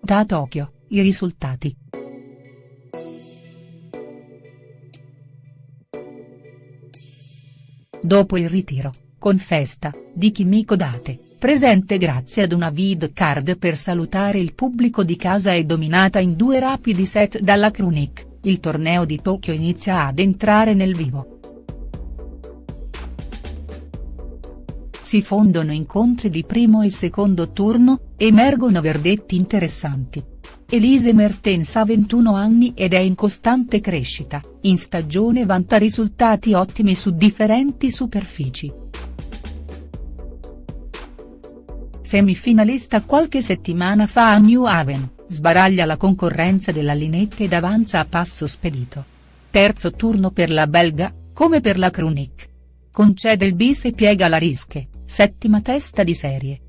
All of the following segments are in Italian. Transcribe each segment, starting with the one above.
partita a Tokyo, i risultati. Dopo il ritiro, con festa, di Kimiko Date, presente grazie ad una vid card per salutare il pubblico di casa e dominata in due rapidi set dalla Krunic, il torneo di Tokyo inizia ad entrare nel vivo. Si fondono incontri di primo e secondo turno, emergono verdetti interessanti. Elise Mertens ha 21 anni ed è in costante crescita, in stagione vanta risultati ottimi su differenti superfici. Semifinalista qualche settimana fa a New Haven, sbaraglia la concorrenza della Linette ed avanza a passo spedito. Terzo turno per la belga, come per la Krunic. Concede il bis e piega la rische, settima testa di serie.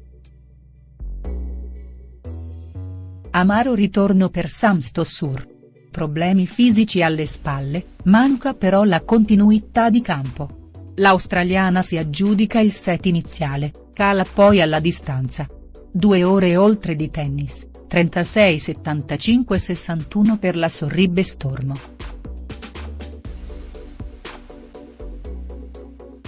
Amaro ritorno per Samstossur. Problemi fisici alle spalle, manca però la continuità di campo. L'australiana si aggiudica il set iniziale, cala poi alla distanza. Due ore oltre di tennis, 36-75-61 per la Sorribbe Stormo.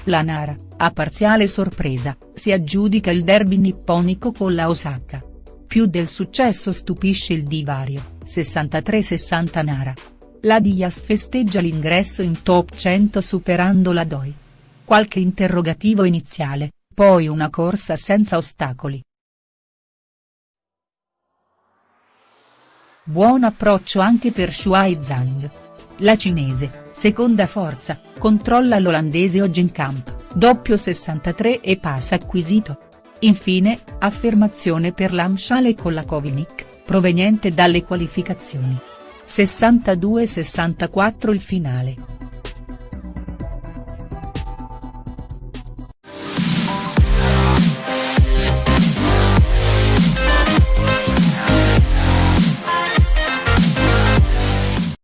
La Nara, a parziale sorpresa, si aggiudica il derby nipponico con la Osaka. Più del successo stupisce il divario, 63-60 Nara. La Diaz festeggia l'ingresso in top 100 superando la Doi. Qualche interrogativo iniziale, poi una corsa senza ostacoli. Buon approccio anche per Shuai Zhang. La cinese, seconda forza, controlla l'olandese Ogenkamp, doppio 63 e pass acquisito. Infine, affermazione per l'Amshale con la Kovinic, proveniente dalle qualificazioni. 62-64 il finale.